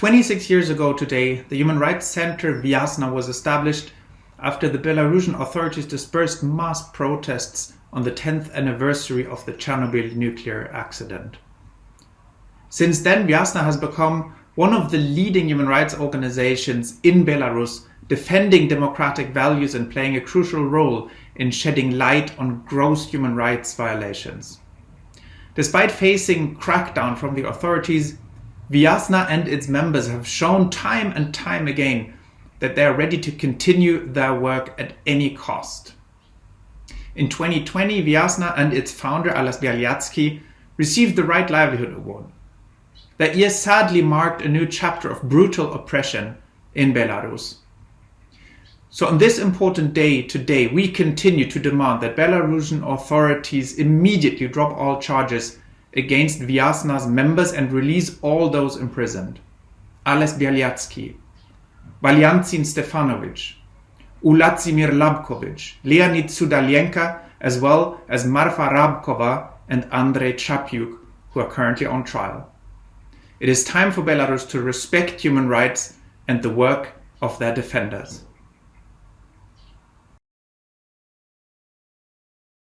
26 years ago today, the Human Rights Center Viasna was established after the Belarusian authorities dispersed mass protests on the 10th anniversary of the Chernobyl nuclear accident. Since then, Viasna has become one of the leading human rights organizations in Belarus, defending democratic values and playing a crucial role in shedding light on gross human rights violations. Despite facing crackdown from the authorities, Viasna and its members have shown time and time again that they are ready to continue their work at any cost. In 2020, Vyasna and its founder Ales Bialiatski, received the Right Livelihood Award. That year sadly marked a new chapter of brutal oppression in Belarus. So on this important day today, we continue to demand that Belarusian authorities immediately drop all charges against Viasna's members and release all those imprisoned. Ales Bialiatski, Valyantin Stefanovic, Uladzimir Labkovich, Leonid Sudalienka, as well as Marfa Rabkova and Andrei Chapyuk, who are currently on trial. It is time for Belarus to respect human rights and the work of their defenders.